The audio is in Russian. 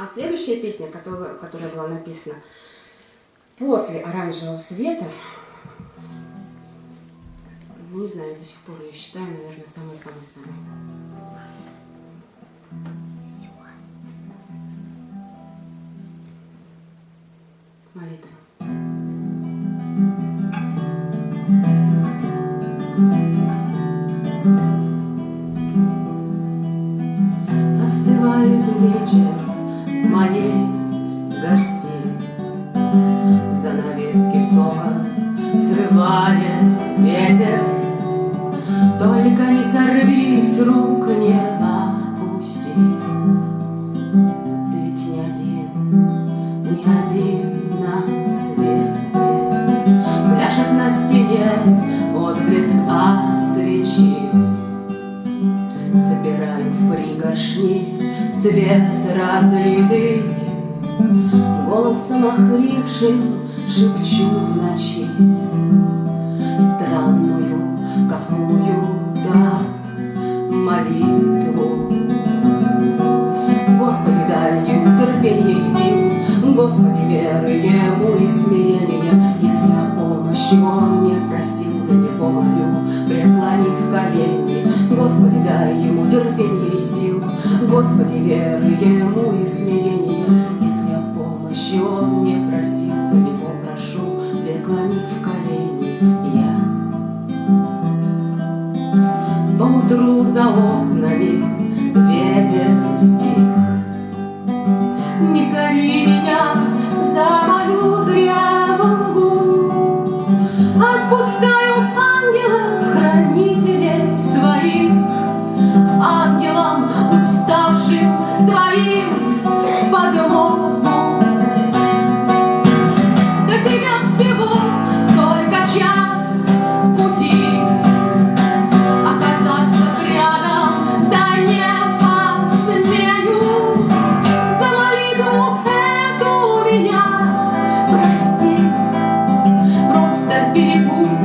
А следующая песня, которая, которая была написана после «Оранжевого света», не знаю, до сих пор я считаю, наверное, самой-самой-самой. Молитва. Остывает вечер моей горсти, Занавески сока срывает ветер, Только не сорвись, рук не в пригоршни свет разлитый, Голосом охрипшим шепчу в ночи. Странную какую-то молитву. Господи, дай ему терпение и сил, Господи, веры ему и смирения, Если о помощи он не просил, за него молю, преклонив колени. Господи, дай ему терпение и сил, Господи, веры ему и смирения, Если о помощи он не просил, за него прошу, преклонив колени я. Поутру за окнами ветер берегу